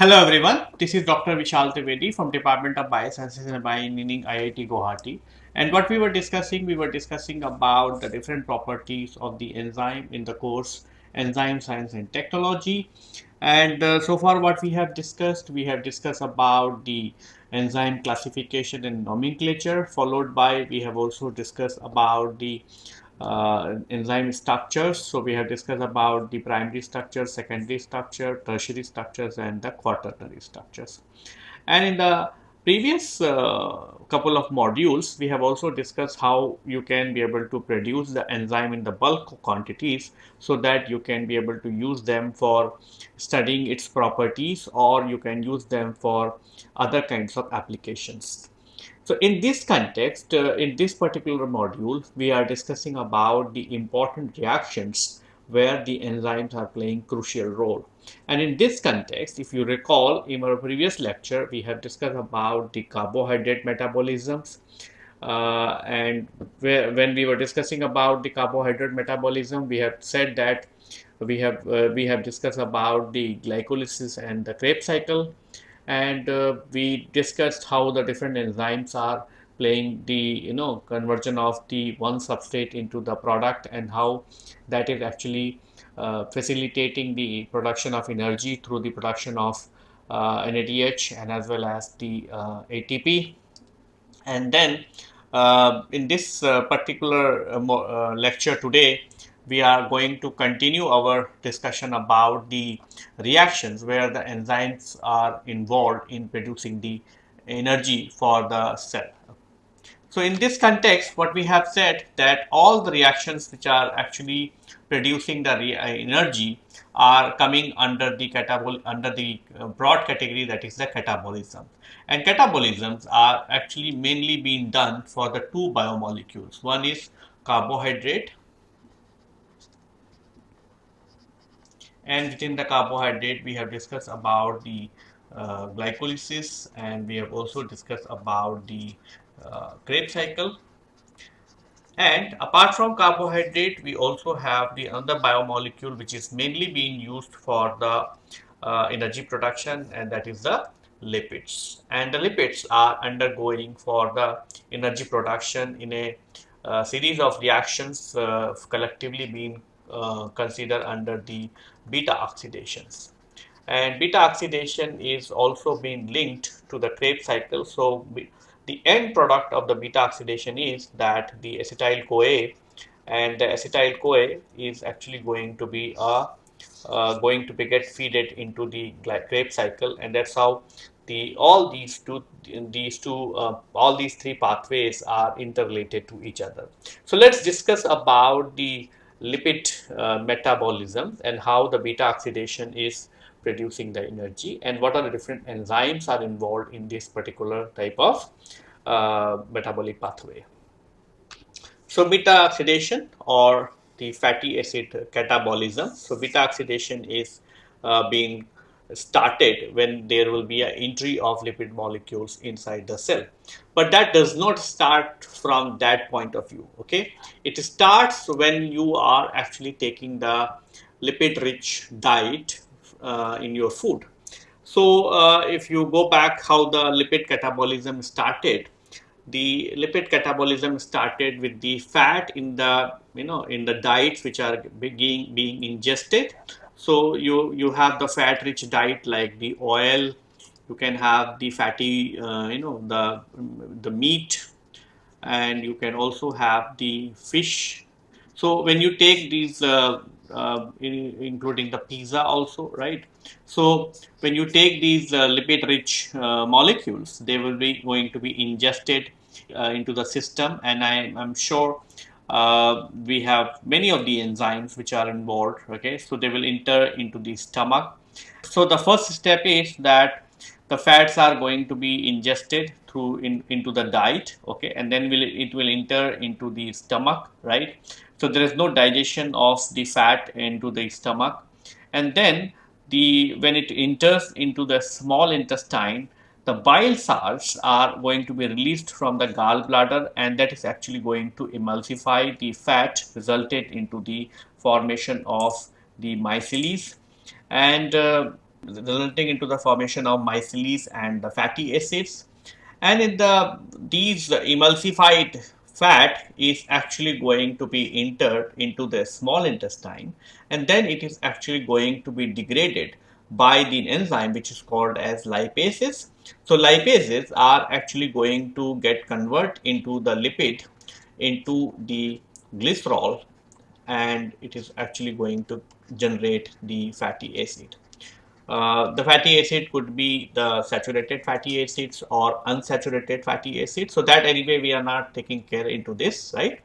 Hello everyone, this is Dr. Vishal Trivedi from Department of Biosciences and Bioengineering IIT Guwahati. And what we were discussing, we were discussing about the different properties of the enzyme in the course Enzyme Science and Technology. And uh, so far what we have discussed, we have discussed about the enzyme classification and nomenclature followed by we have also discussed about the uh, enzyme structures. So we have discussed about the primary structure, secondary structure, tertiary structures and the quaternary structures. And in the previous uh, couple of modules, we have also discussed how you can be able to produce the enzyme in the bulk quantities so that you can be able to use them for studying its properties or you can use them for other kinds of applications. So in this context, uh, in this particular module, we are discussing about the important reactions where the enzymes are playing crucial role. And in this context, if you recall in our previous lecture, we have discussed about the carbohydrate metabolisms. Uh, and where, when we were discussing about the carbohydrate metabolism, we have said that we have uh, we have discussed about the glycolysis and the Krebs cycle and uh, we discussed how the different enzymes are playing the you know conversion of the one substrate into the product and how that is actually uh, facilitating the production of energy through the production of uh, NADH and as well as the uh, ATP and then uh, in this uh, particular lecture today we are going to continue our discussion about the reactions where the enzymes are involved in producing the energy for the cell. So in this context, what we have said that all the reactions which are actually producing the uh, energy are coming under the catabol under the uh, broad category that is the catabolism. And catabolisms are actually mainly being done for the two biomolecules. One is carbohydrate and within the carbohydrate we have discussed about the uh, glycolysis and we have also discussed about the uh, Krebs cycle. And apart from carbohydrate we also have the other biomolecule which is mainly being used for the uh, energy production and that is the lipids. And the lipids are undergoing for the energy production in a uh, series of reactions uh, collectively being uh, considered under the beta oxidations. And beta oxidation is also being linked to the Krebs cycle. So the end product of the beta oxidation is that the acetyl CoA and the acetyl CoA is actually going to be a uh, going to be get feeded into the Krebs cycle and that's how the all these two these two uh, all these three pathways are interrelated to each other so let's discuss about the lipid uh, metabolism and how the beta oxidation is producing the energy and what are the different enzymes are involved in this particular type of uh, metabolic pathway. So beta oxidation or the fatty acid catabolism. So beta oxidation is uh, being started when there will be an entry of lipid molecules inside the cell. But that does not start from that point of view, okay? It starts when you are actually taking the lipid rich diet uh, in your food. So uh, if you go back how the lipid catabolism started, the lipid catabolism started with the fat in the you know in the diets which are being being ingested so you, you have the fat rich diet like the oil, you can have the fatty, uh, you know, the, the meat and you can also have the fish. So when you take these, uh, uh, in, including the pizza also, right? So when you take these uh, lipid rich uh, molecules, they will be going to be ingested uh, into the system and I, I'm sure uh, we have many of the enzymes which are involved okay? So they will enter into the stomach. So the first step is that the fats are going to be ingested through in, into the diet okay? And then will it will enter into the stomach right? So there is no digestion of the fat into the stomach. And then the when it enters into the small intestine the bile salts are going to be released from the gallbladder and that is actually going to emulsify the fat resulted into the formation of the micelles and uh, resulting into the formation of micelles and the fatty acids. And in the these emulsified fat is actually going to be entered into the small intestine and then it is actually going to be degraded by the enzyme which is called as lipases. So lipases are actually going to get convert into the lipid into the glycerol and it is actually going to generate the fatty acid. Uh, the fatty acid could be the saturated fatty acids or unsaturated fatty acids. So that anyway we are not taking care into this, right?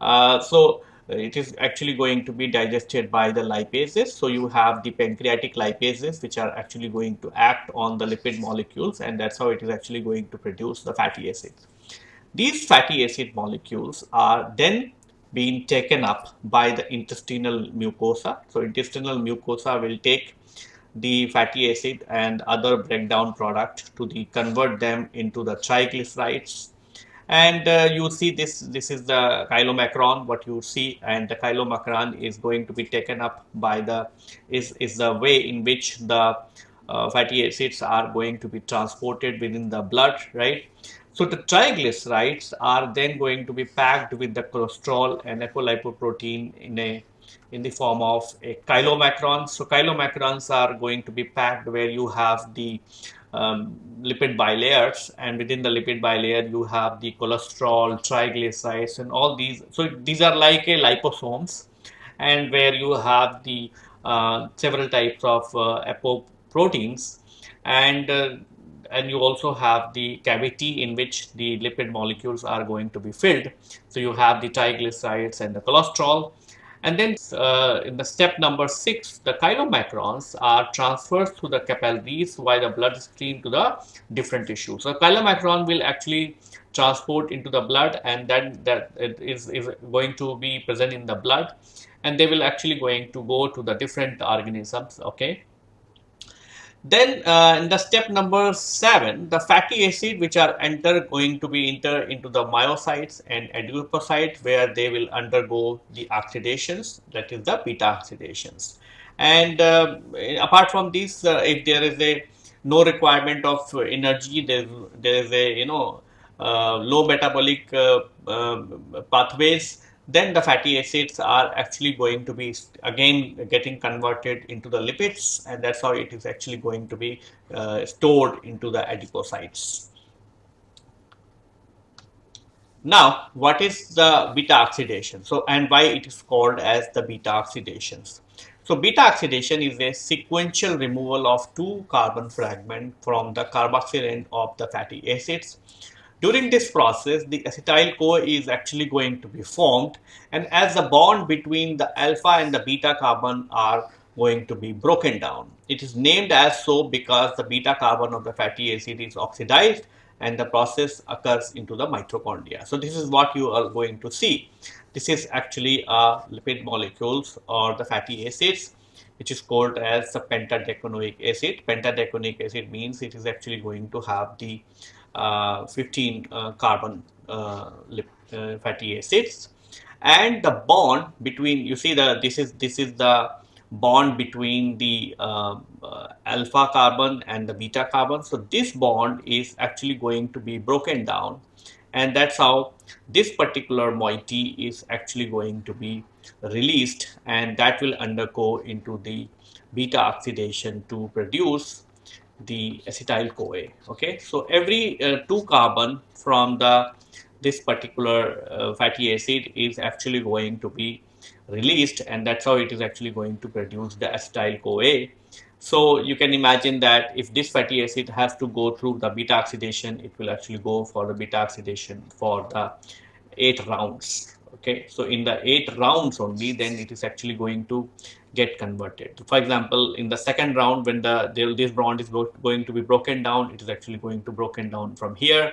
Uh, so Uh, it is actually going to be digested by the lipases. So you have the pancreatic lipases which are actually going to act on the lipid molecules and that's how it is actually going to produce the fatty acids. These fatty acid molecules are then being taken up by the intestinal mucosa. So intestinal mucosa will take the fatty acid and other breakdown product to the convert them into the triglycerides and uh, you see this this is the chylomicron what you see and the chylomicron is going to be taken up by the is is the way in which the uh, fatty acids are going to be transported within the blood right so the triglycerides are then going to be packed with the cholesterol and apolipoprotein in a in the form of a chylomicron. So chylomicrons are going to be packed where you have the um, lipid bilayers and within the lipid bilayer you have the cholesterol, triglycerides and all these. So these are like a liposomes and where you have the uh, several types of uh, apoproteins and uh, and you also have the cavity in which the lipid molecules are going to be filled. So you have the triglycerides and the cholesterol and then uh, in the step number six, the chylomicrons are transferred through the capillaries via the bloodstream to the different tissues. So chylomicron will actually transport into the blood and then that is, is going to be present in the blood and they will actually going to go to the different organisms, okay. Then uh, in the step number seven, the fatty acid which are enter going to be enter into the myocytes and adipocytes where they will undergo the oxidations that is the beta oxidations. And uh, apart from this, uh, if there is a no requirement of energy, there there is a you know uh, low metabolic uh, uh, pathways then the fatty acids are actually going to be again getting converted into the lipids and that's how it is actually going to be uh, stored into the adipocytes. Now, what is the beta oxidation? So, and why it is called as the beta oxidations? So, beta oxidation is a sequential removal of two carbon fragment from the carboxyl end of the fatty acids during this process, the acetyl CoA is actually going to be formed and as the bond between the alpha and the beta carbon are going to be broken down. It is named as so because the beta carbon of the fatty acid is oxidized and the process occurs into the mitochondria. So this is what you are going to see. This is actually a lipid molecules or the fatty acids which is called as the pentadecanoic acid. Pentadecanoic acid means it is actually going to have the 15 uh, carbon uh, fatty acids. And the bond between you see the this is this is the bond between the uh, uh, alpha carbon and the beta carbon. So this bond is actually going to be broken down. And that's how this particular moiety is actually going to be released. And that will undergo into the beta oxidation to produce the acetyl CoA. Okay, so every uh, two carbon from the this particular uh, fatty acid is actually going to be released and that's how it is actually going to produce the acetyl CoA. So you can imagine that if this fatty acid has to go through the beta oxidation, it will actually go for the beta oxidation for the eight rounds. Okay, so in the eight rounds only, then it is actually going to get converted. For example, in the second round, when the this bond is going to be broken down, it is actually going to broken down from here.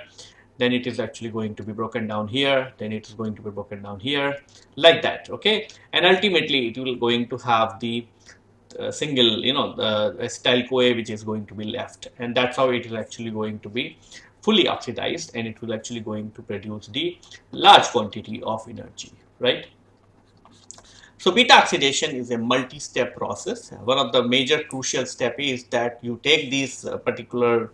Then it is actually going to be broken down here. Then it is going to be broken down here, like that. Okay, and ultimately it will going to have the uh, single, you know, the acetyl CoA which is going to be left, and that's how it is actually going to be fully oxidized, and it will actually going to produce the large quantity of energy, right? So beta oxidation is a multi-step process. One of the major crucial step is that you take these uh, particular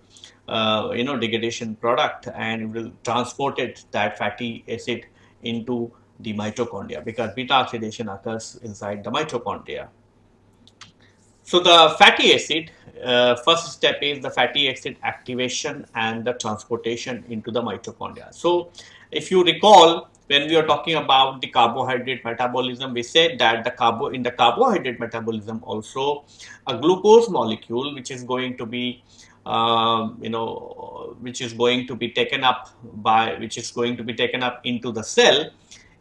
uh, you know degradation product and it will transport it that fatty acid into the mitochondria because beta oxidation occurs inside the mitochondria. So the fatty acid, uh, first step is the fatty acid activation and the transportation into the mitochondria. So if you recall, when we are talking about the carbohydrate metabolism, we said that the carbo in the carbohydrate metabolism also a glucose molecule which is going to be um, you know which is going to be taken up by which is going to be taken up into the cell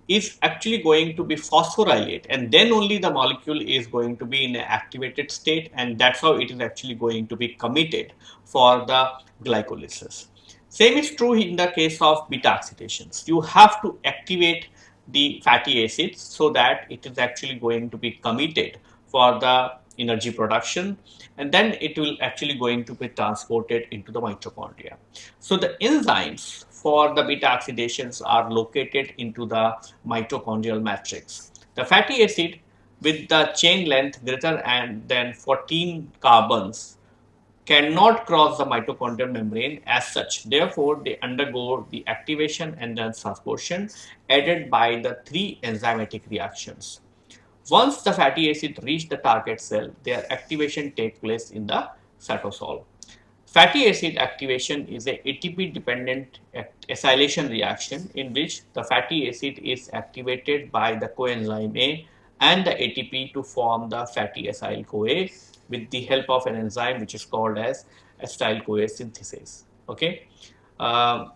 is actually going to be phosphorylate and then only the molecule is going to be in an activated state and that's how it is actually going to be committed for the glycolysis. Same is true in the case of beta oxidations. You have to activate the fatty acids so that it is actually going to be committed for the energy production and then it will actually going to be transported into the mitochondria. So the enzymes for the beta oxidations are located into the mitochondrial matrix. The fatty acid with the chain length greater than 14 carbons cannot cross the mitochondrial membrane as such. Therefore, they undergo the activation and then transportation aided by the three enzymatic reactions. Once the fatty acid reach the target cell, their activation take place in the cytosol. Fatty acid activation is a ATP dependent acylation reaction in which the fatty acid is activated by the coenzyme A and the ATP to form the fatty acyl CoA with the help of an enzyme which is called as acetyl CoA synthase. Okay. Uh,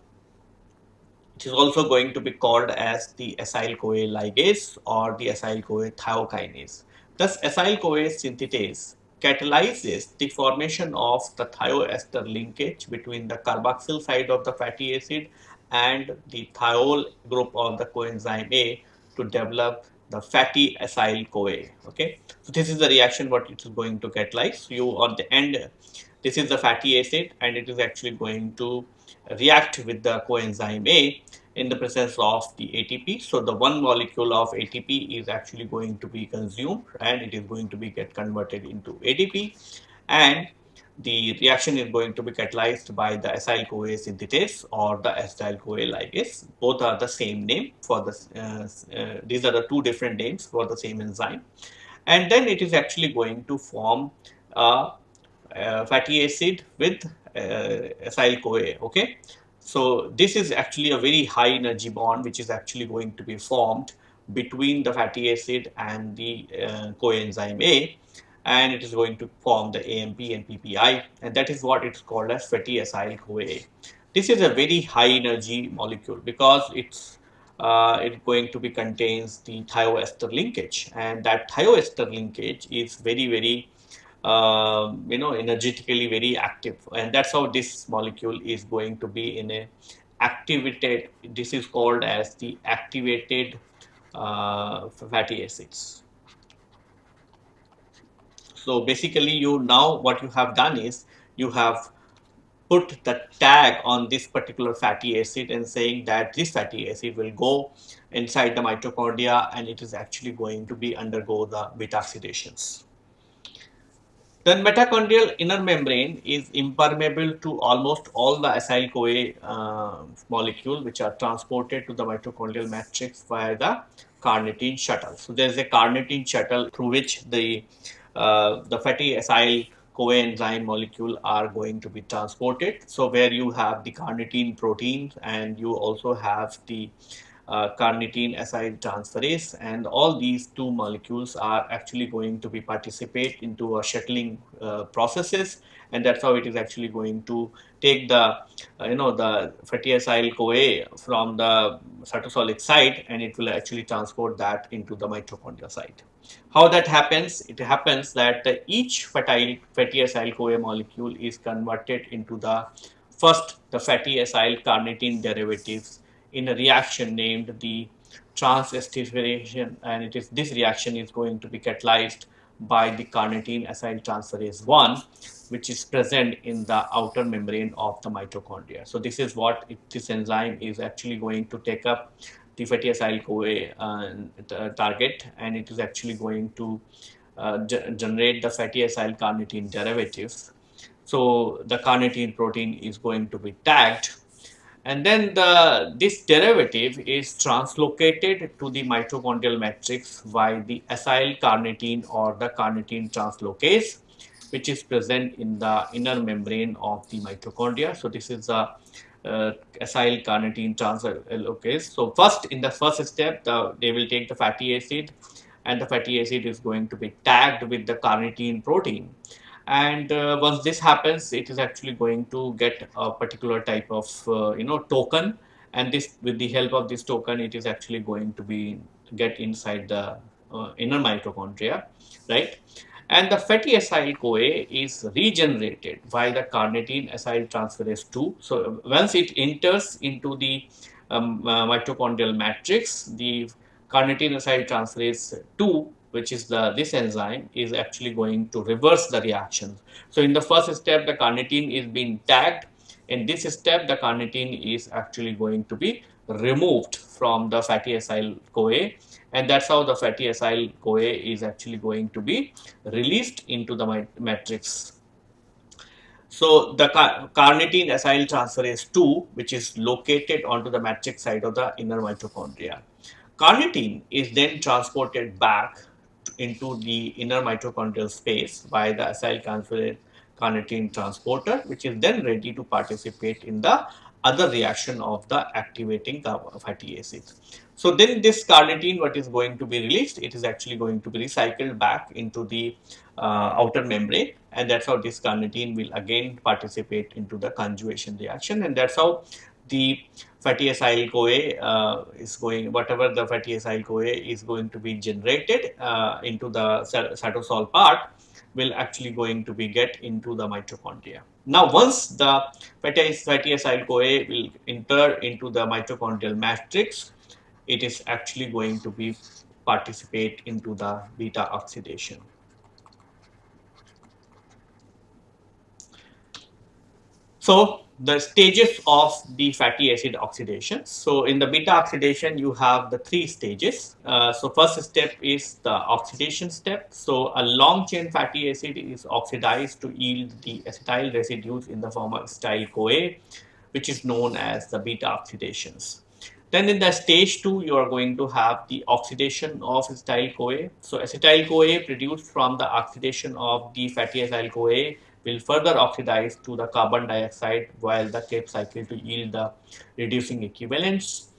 it is also going to be called as the acyl CoA ligase or the acyl CoA thiokinase. Thus, acyl CoA synthetase catalyzes the formation of the thioester linkage between the carboxyl side of the fatty acid and the thiol group of the coenzyme A to develop the fatty acyl CoA. Okay, so this is the reaction what it is going to catalyze. You on the end, this is the fatty acid and it is actually going to react with the coenzyme A in the presence of the ATP. So the one molecule of ATP is actually going to be consumed and it is going to be get converted into ADP and the reaction is going to be catalyzed by the acyl CoA synthetase or the acetyl CoA ligase. Both are the same name for the, uh, uh, these are the two different names for the same enzyme. And then it is actually going to form a, a fatty acid with uh, acyl CoA, okay. So this is actually a very high energy bond which is actually going to be formed between the fatty acid and the uh, coenzyme A and it is going to form the AMP and PPI and that is what it's called as fatty acyl CoA. This is a very high energy molecule because it's uh, it's going to be contains the thioester linkage and that thioester linkage is very very uh, you know energetically very active and that's how this molecule is going to be in a activated this is called as the activated uh, fatty acids so basically you now what you have done is you have put the tag on this particular fatty acid and saying that this fatty acid will go inside the mitochondria and it is actually going to be undergo the beta oxidations. Then mitochondrial inner membrane is impermeable to almost all the acyl CoA uh, molecule which are transported to the mitochondrial matrix via the carnitine shuttle. So there is a carnitine shuttle through which the uh, the fatty acyl CoA enzyme molecule are going to be transported. So where you have the carnitine protein and you also have the uh, carnitine acyl transferase and all these two molecules are actually going to be participate into a shuttling uh, processes and that's how it is actually going to take the uh, you know the fatty acyl CoA from the cytosolic site and it will actually transport that into the mitochondria site. How that happens? It happens that each fatty, fatty acyl CoA molecule is converted into the first the fatty acyl carnitine derivatives in a reaction named the transesterification and it is this reaction is going to be catalyzed by the carnitine acyl transferase 1 which is present in the outer membrane of the mitochondria. So this is what it, this enzyme is actually going to take up the fatty acyl CoA uh, target and it is actually going to uh, generate the fatty acyl carnitine derivatives. So the carnitine protein is going to be tagged and then the this derivative is translocated to the mitochondrial matrix by the acyl carnitine or the carnitine translocase which is present in the inner membrane of the mitochondria. So this is a uh, acyl carnitine translocase. So first in the first step the, they will take the fatty acid and the fatty acid is going to be tagged with the carnitine protein and uh, once this happens it is actually going to get a particular type of uh, you know token. And this with the help of this token it is actually going to be get inside the uh, inner mitochondria right? And the fatty acyl CoA is regenerated by the carnitine acyl transferase 2 so once it enters into the um, uh, mitochondrial matrix the carnitine acyl transferase 2 which is the this enzyme is actually going to reverse the reaction. So in the first step the carnitine is being tagged in this step the carnitine is actually going to be removed from the fatty acyl CoA and that's how the fatty acyl CoA is actually going to be released into the matrix. So the car carnitine acyl transferase 2 which is located onto the matrix side of the inner mitochondria. Carnitine is then transported back into the inner mitochondrial space by the acyl carnitine transporter which is then ready to participate in the other reaction of the activating fatty acid. So then this carnitine what is going to be released it is actually going to be recycled back into the uh, outer membrane and that's how this carnitine will again participate into the conjugation reaction and that's how the fatty acyl CoA uh, is going, whatever the fatty acyl CoA is going to be generated uh, into the cytosol part will actually going to be get into the mitochondria. Now, once the fatty, fatty acyl CoA will enter into the mitochondrial matrix, it is actually going to be participate into the beta oxidation. So, the stages of the fatty acid oxidation. So in the beta oxidation, you have the three stages. Uh, so first step is the oxidation step. So a long chain fatty acid is oxidized to yield the acetyl residues in the form of acetyl CoA, which is known as the beta oxidations. Then in the stage 2, you are going to have the oxidation of acetyl CoA. So acetyl CoA produced from the oxidation of the fatty acyl CoA will further oxidize to the carbon dioxide while the Krebs cycle to yield the reducing equivalents.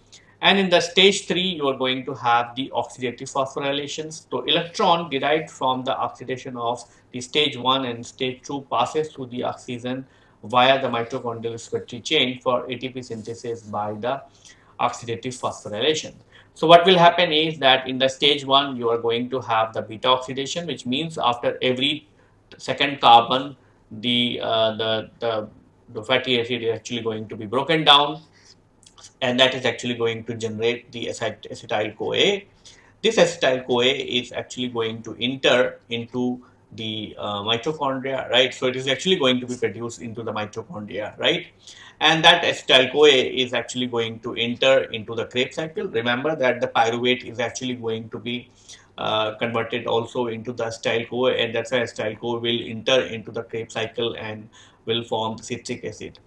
And in the stage 3, you are going to have the oxidative phosphorylations. So electron derived from the oxidation of the stage 1 and stage 2 passes through the oxygen via the mitochondrial respiratory chain for ATP synthesis by the oxidative phosphorylation. So what will happen is that in the stage 1 you are going to have the beta oxidation which means after every second carbon the, uh, the, the, the fatty acid is actually going to be broken down and that is actually going to generate the acetyl CoA. This acetyl CoA is actually going to enter into the uh, mitochondria, right? So it is actually going to be produced into the mitochondria, right? And that acetyl CoA is actually going to enter into the Krebs cycle. Remember that the pyruvate is actually going to be uh, converted also into the acetyl CoA and that's why acetyl CoA will enter into the Krebs cycle and will form citric acid.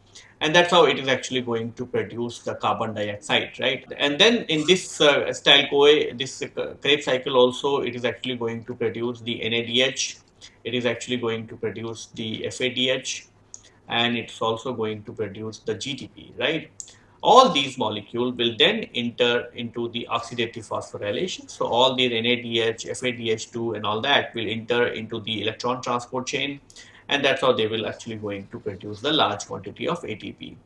And that's how it is actually going to produce the carbon dioxide right? And then in this uh, CoA this uh, Krebs cycle also it is actually going to produce the NADH it is actually going to produce the FADH and it's also going to produce the GTP right all these molecules will then enter into the oxidative phosphorylation. So all the NADH, FADH2 and all that will enter into the electron transport chain and that's how they will actually going to produce the large quantity of ATP.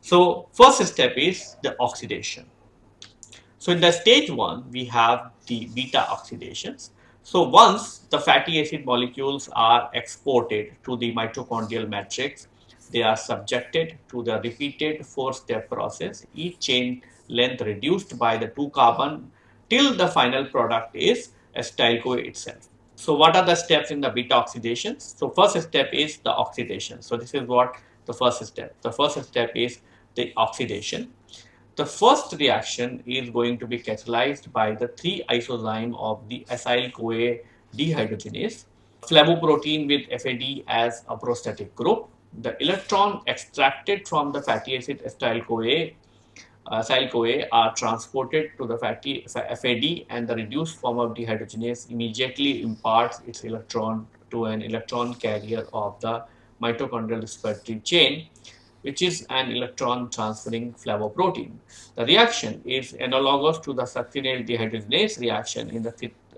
So first step is the oxidation. So in the stage 1 we have the beta oxidations. So once the fatty acid molecules are exported to the mitochondrial matrix they are subjected to the repeated four-step process, each chain length reduced by the two carbon till the final product is acetyl-CoA itself. So what are the steps in the beta oxidation? So first step is the oxidation. So this is what the first step. The first step is the oxidation. the first reaction is going to be catalyzed by the 3-isozyme of the acyl-CoA dehydrogenase, flavoprotein with FAD as a prosthetic group. The electron extracted from the fatty acid acyl-CoA acyl-CoA uh, are transported to the fatty FAD and the reduced form of dehydrogenase immediately imparts its electron to an electron carrier of the mitochondrial respiratory chain which is an electron transferring flavoprotein. The reaction is analogous to the succinyl dehydrogenase reaction in the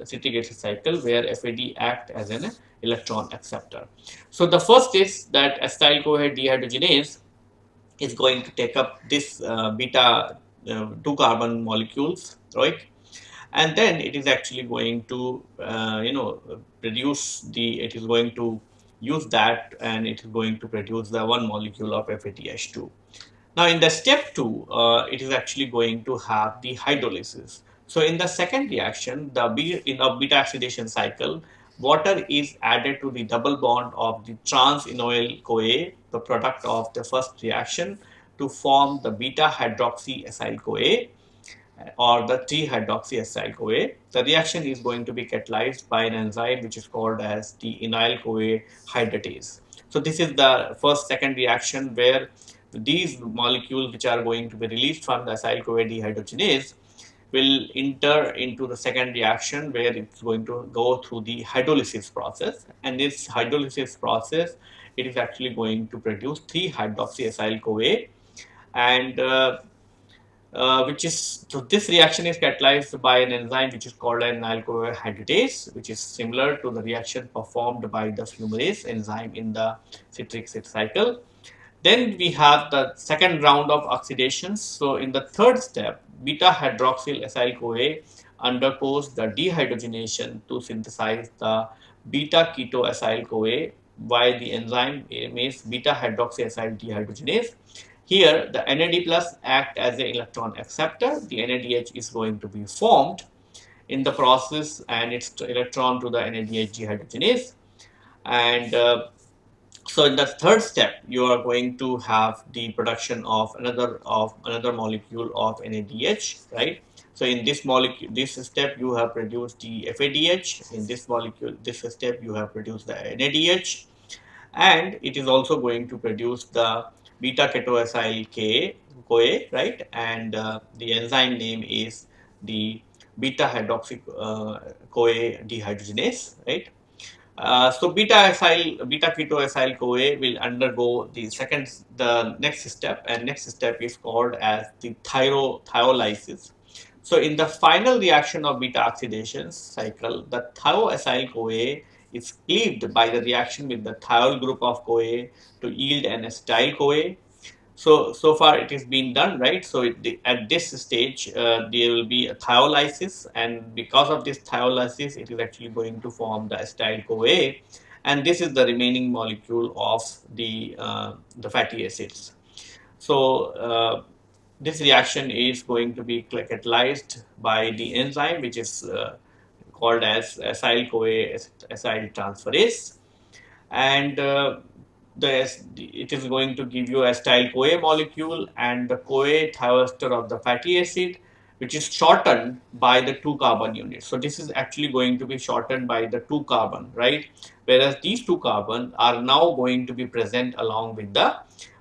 citric acid cycle where FAD act as an electron acceptor. So the first is that acyl-CoA dehydrogenase is going to take up this uh, beta uh, 2 carbon molecules, right? And then it is actually going to, uh, you know, produce the, it is going to use that and it is going to produce the one molecule of FADH2. Now in the step 2, uh, it is actually going to have the hydrolysis. So in the second reaction, the in a beta oxidation cycle, water is added to the double bond of the trans-enoyl CoA, the product of the first reaction, to form the beta hydroxy acyl CoA uh, or the 3-hydroxyacyl CoA. The reaction is going to be catalyzed by an enzyme which is called as the enoyl CoA hydratase. So this is the first second reaction where these molecules which are going to be released from the acyl CoA dehydrogenase will enter into the second reaction where it's going to go through the hydrolysis process. And this hydrolysis process it is actually going to produce 3-hydroxyacyl CoA and uh, uh, which is so this reaction is catalyzed by an enzyme which is called an alcohol hydratase which is similar to the reaction performed by the fumarase enzyme in the citric acid cycle. Then we have the second round of oxidations. So in the third step beta hydroxyl acyl coa undergoes the dehydrogenation to synthesize the beta keto acyl coa by the enzyme is beta hydroxyacyl dehydrogenase here, the NAD plus act as an electron acceptor. The NADH is going to be formed in the process and its electron to the NADH dehydrogenase. And uh, so in the third step, you are going to have the production of another of another molecule of NADH, right? So in this molecule, this step you have produced the FADH. In this molecule, this step you have produced the NADH, and it is also going to produce the beta ketoacyl K CoA, right? And uh, the enzyme name is the beta hydroxy uh, CoA dehydrogenase, right? Uh, so beta acyl, beta ketoacyl CoA will undergo the second, the next step, and next step is called as the thyro thiolysis. So in the final reaction of beta oxidation cycle, the thioacyl CoA is cleaved by the reaction with the thiol group of CoA to yield an acetyl CoA. So, so far it is being done, right? So it, at this stage, uh, there will be a thiolysis and because of this thiolysis, it is actually going to form the acetyl CoA and this is the remaining molecule of the, uh, the fatty acids. So, uh, this reaction is going to be catalyzed by the enzyme which is uh, called as acyl CoA acyl transferase and uh, the, it is going to give you a CoA molecule and the CoA thioester of the fatty acid which is shortened by the 2 carbon units. So this is actually going to be shortened by the 2 carbon, right? Whereas these 2 carbon are now going to be present along with the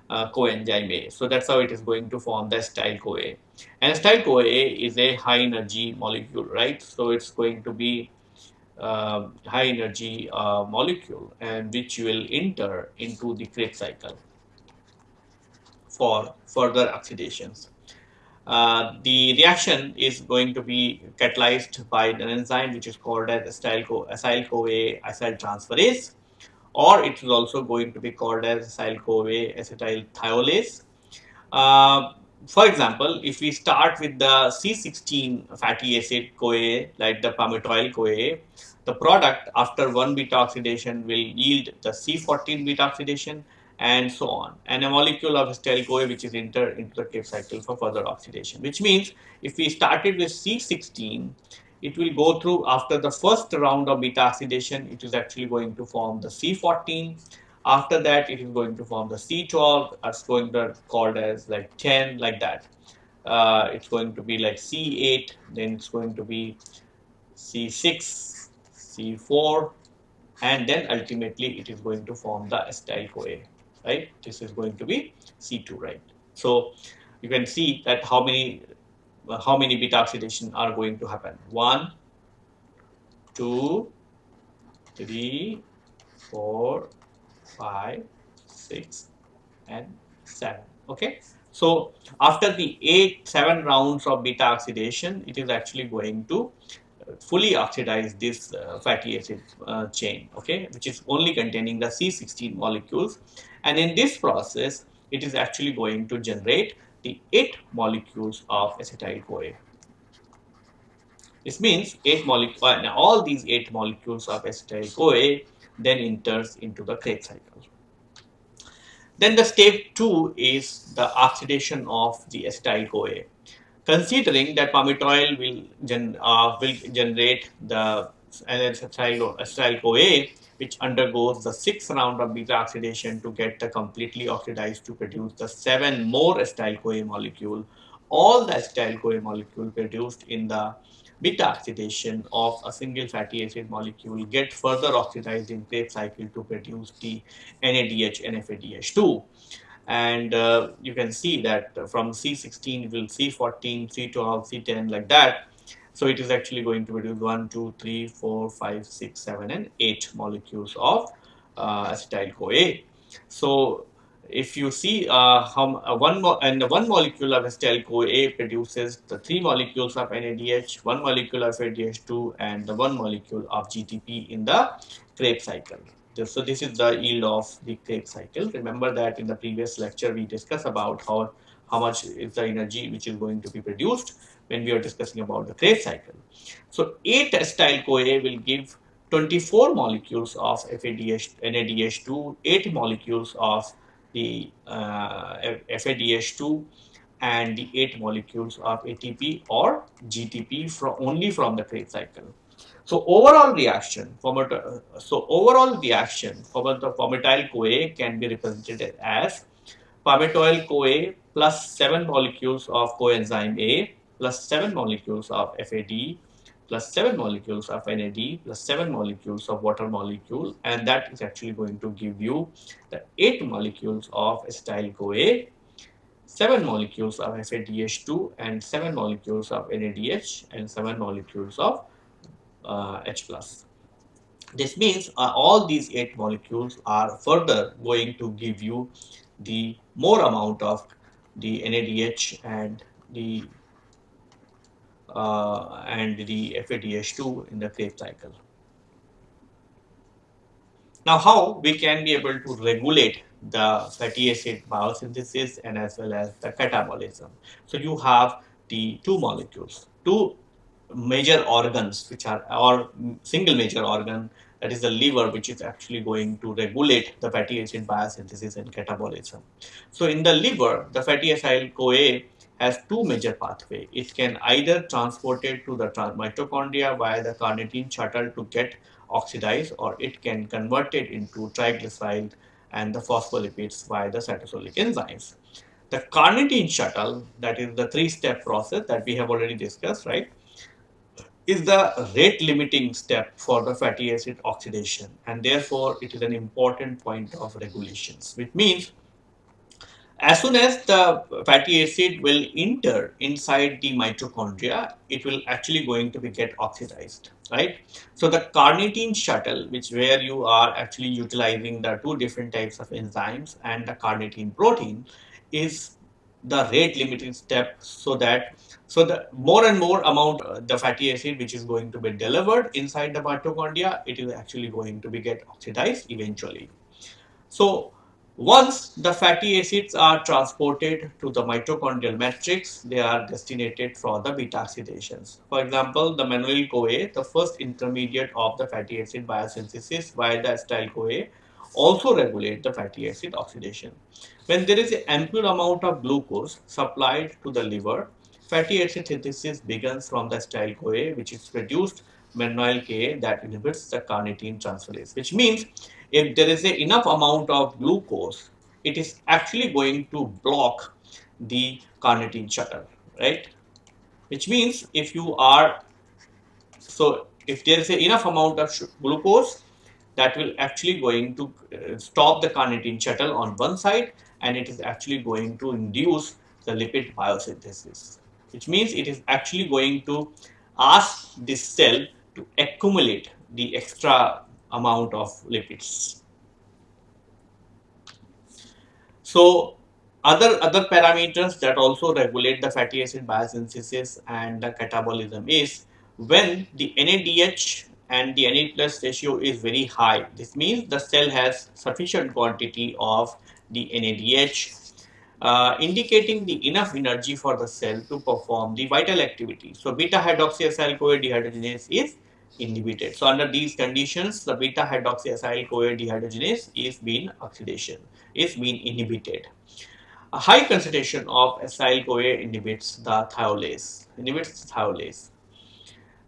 uh, coenzyme A. So that's how it is going to form the acetyl CoA. And acetyl CoA is a high energy molecule, right? So it's going to be uh, high energy uh, molecule and which will enter into the Krebs cycle for further oxidations. Uh, the reaction is going to be catalyzed by an enzyme which is called as acyl CoA acyl transferase or it is also going to be called as acyl-CoA acetyl thiolase. For example, if we start with the C16 fatty acid CoA, like the palmitoyl CoA, the product after 1 beta oxidation will yield the C14 beta oxidation and so on. And a molecule of acetyl CoA which is entered into the Krebs cycle for further oxidation, which means if we started with C16, it will go through after the first round of beta oxidation it is actually going to form the C14 after that it is going to form the C12 it's going to be called as like 10 like that uh, it's going to be like C8, then it's going to be C6, C4, and then ultimately it is going to form the acetyl CoA, right? This is going to be C2, right? So you can see that how many how many beta oxidation are going to happen. One, two, three, four, five, six, and seven. Okay. So after the eight, seven rounds of beta oxidation, it is actually going to fully oxidize this uh, fatty acid uh, chain, okay, which is only containing the C16 molecules. And in this process, it is actually going to generate the eight molecules of acetyl CoA. This means eight molecules, uh, all these eight molecules of acetyl CoA then enters into the Krebs cycle. Then the step two is the oxidation of the acetyl CoA considering that palmitoyl will, gen, uh, will generate the acetyl, acetyl CoA which undergoes the sixth round of beta oxidation to get the completely oxidized to produce the seven more acetyl CoA molecule. All the acetyl CoA molecule produced in the beta oxidation of a single fatty acid molecule get further oxidized in Krebs cycle to produce the NADH and FADH2 and uh, you can see that from C16 will C14, C12, C10 like that. So it is actually going to produce 1, 2, 3, 4, 5, 6, 7 and 8 molecules of uh, acetyl CoA. So if you see uh, how uh, one and one molecule of acetyl CoA produces the three molecules of NADH, one molecule of FADH2 and the one molecule of GTP in the Krebs cycle. So this is the yield of the Krebs cycle. Remember that in the previous lecture we discussed about how, how much is the energy which is going to be produced when we are discussing about the Krebs cycle. So 8 acetyl CoA will give 24 molecules of FADH, NADH2, 8 molecules of the uh, FADH2 and the 8 molecules of ATP or GTP from only from the Krebs cycle. So overall reaction, so overall reaction for the palmitoyl CoA can be represented as palmitoyl CoA plus 7 molecules of coenzyme A plus 7 molecules of FAD plus 7 molecules of NAD plus 7 molecules of water molecule and that is actually going to give you the 8 molecules of acetyl CoA 7 molecules of FADH2 and 7 molecules of NADH and 7 molecules of uh, H plus. This means uh, all these 8 molecules are further going to give you the more amount of the NADH and the uh, and the FADH2 in the Krebs cycle. Now how we can be able to regulate the fatty acid biosynthesis and as well as the catabolism. So you have the two molecules, two major organs which are or single major organ that is the liver which is actually going to regulate the fatty acid biosynthesis and catabolism. So in the liver the fatty acid CoA has two major pathway. It can either transport it to the mitochondria via the carnitine shuttle to get oxidized or it can convert it into triglyceride and the phospholipids via the cytosolic enzymes. The carnitine shuttle that is the three step process that we have already discussed right is the rate limiting step for the fatty acid oxidation and therefore it is an important point of regulations which means as soon as the fatty acid will enter inside the mitochondria it will actually going to be get oxidized right so the carnitine shuttle which where you are actually utilizing the two different types of enzymes and the carnitine protein is the rate limiting step so that so the more and more amount uh, the fatty acid which is going to be delivered inside the mitochondria, it is actually going to be get oxidized eventually. So once the fatty acids are transported to the mitochondrial matrix, they are destinated for the beta oxidations. For example, the malonyl CoA, the first intermediate of the fatty acid biosynthesis, while the acetyl CoA also regulate the fatty acid oxidation. When there is an ample amount of glucose supplied to the liver, fatty acid synthesis begins from the acetyl CoA which is produced malonyl CoA that inhibits the carnitine transferase which means if there is a enough amount of glucose it is actually going to block the carnitine shuttle right? Which means if you are, so if there is a enough amount of glucose, that will actually going to uh, stop the carnitine shuttle on one side and it is actually going to induce the lipid biosynthesis which means it is actually going to ask this cell to accumulate the extra amount of lipids. So other other parameters that also regulate the fatty acid biosynthesis and the catabolism is when the NADH and the NAD plus ratio is very high. This means the cell has sufficient quantity of the NADH uh, indicating the enough energy for the cell to perform the vital activity. So beta hydroxyacyl CoA dehydrogenase is inhibited. So under these conditions, the beta hydroxyacyl CoA dehydrogenase is being oxidation, is being inhibited. A high concentration of acyl CoA inhibits the thiolase, inhibits thiolase.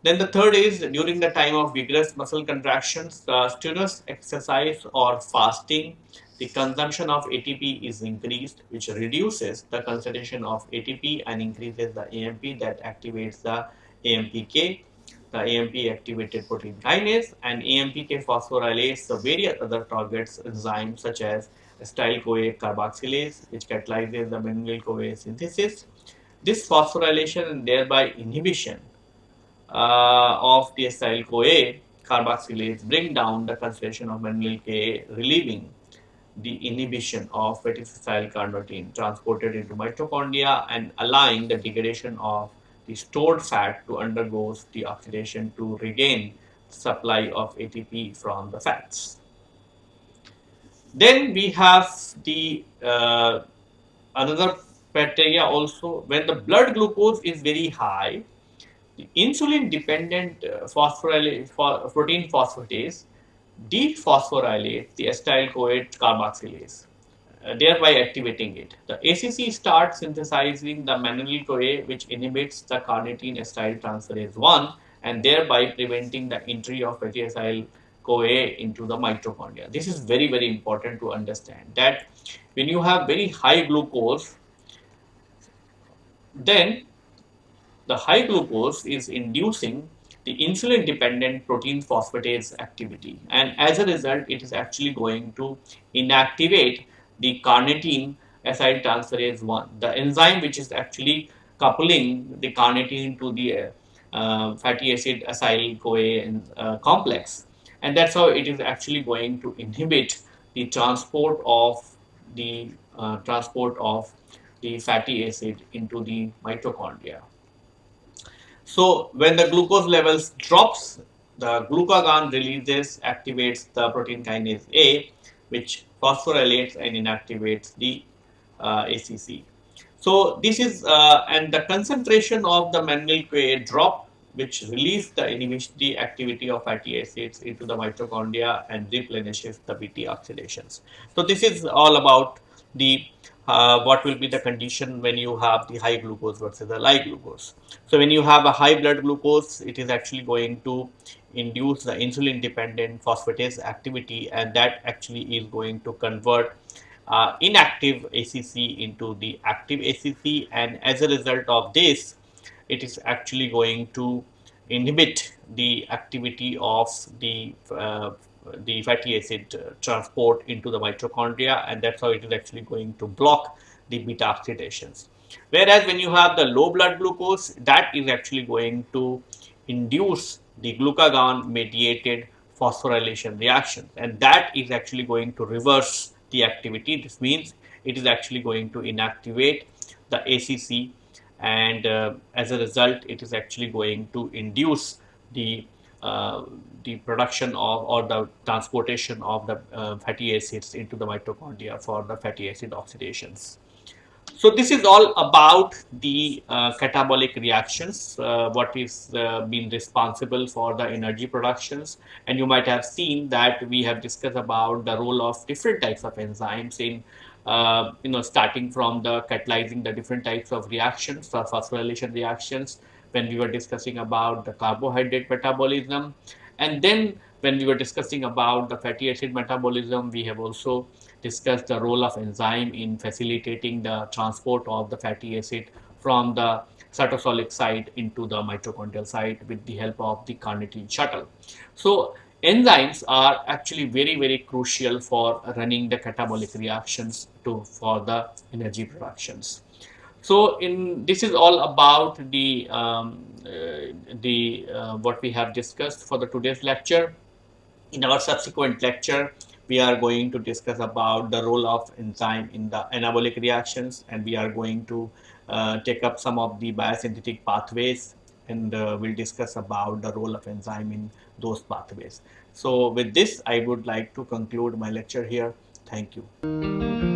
Then the third is during the time of vigorous muscle contractions, uh, strenuous exercise or fasting, the consumption of ATP is increased, which reduces the concentration of ATP and increases the AMP that activates the AMPK, the AMP activated protein kinase, and AMPK phosphorylase the various other targets enzymes such as acetyl CoA carboxylase, which catalyzes the malonyl CoA synthesis. This phosphorylation and thereby inhibition uh, of the acetyl CoA carboxylase bring down the concentration of malonyl CoA, relieving the inhibition of fatty-acyl carnitine transported into mitochondria and allowing the degradation of the stored fat to undergo the oxidation to regain supply of ATP from the fats. Then we have the uh, another criteria also when the blood glucose is very high the insulin dependent uh, protein phosphatase dephosphorylates the acetyl CoA carboxylase, Uh, thereby activating it. The ACC starts synthesizing the malonyl CoA, which inhibits the carnitine acyl transferase 1 and thereby preventing the entry of fatty CoA into the mitochondria. This is very, very important to understand that when you have very high glucose, then the high glucose is inducing the insulin dependent protein phosphatase activity and as a result it is actually going to inactivate the carnitine acyl transferase 1 the enzyme which is actually coupling the carnitine to the uh, fatty acid acyl CoA uh, complex. And that's how it is actually going to inhibit the transport of the uh, transport of the fatty acid into the mitochondria. So when the glucose levels drops, the glucagon releases, activates the protein kinase A, which phosphorylates and inactivates the uh, ACC. So this is, uh, and the concentration of the malonyl CoA drop, which release the inhibits the activity of fatty acids into the mitochondria and replenishes the beta oxidations. So this is all about the uh, what will be the condition when you have the high glucose versus the low glucose. So when you have a high blood glucose, it is actually going to induce the insulin dependent phosphatase activity and that actually is going to convert uh, inactive ACC into the active ACC and as a result of this, it is actually going to inhibit the activity of the uh, the fatty acid uh, transport into the mitochondria and that's how it is actually going to block the beta oxidations. Whereas when you have the low blood glucose, that is actually going to induce the glucagon mediated phosphorylation reaction and that is actually going to reverse the activity. This means it is actually going to inactivate the ACC and uh, as a result it is actually going to induce the the production of or the transportation of the uh, fatty acids into the mitochondria for the fatty acid oxidations. So this is all about the uh, catabolic reactions, uh, what is uh, been responsible for the energy productions. And you might have seen that we have discussed about the role of different types of enzymes in, uh, you know, starting from the catalyzing the different types of reactions, the phosphorylation reactions, when we were discussing about the carbohydrate metabolism. And then when we were discussing about the fatty acid metabolism, we have also discussed the role of enzyme in facilitating the transport of the fatty acid from the cytosolic site into the mitochondrial site with the help of the carnitine shuttle. So enzymes are actually very very crucial for running the catabolic reactions to for the energy productions. So in this is all about the um, uh, the uh, what we have discussed for the today's lecture. In our subsequent lecture, we are going to discuss about the role of enzyme in the anabolic reactions, and we are going to uh, take up some of the biosynthetic pathways, and uh, we'll discuss about the role of enzyme in those pathways. So with this, I would like to conclude my lecture here. Thank you.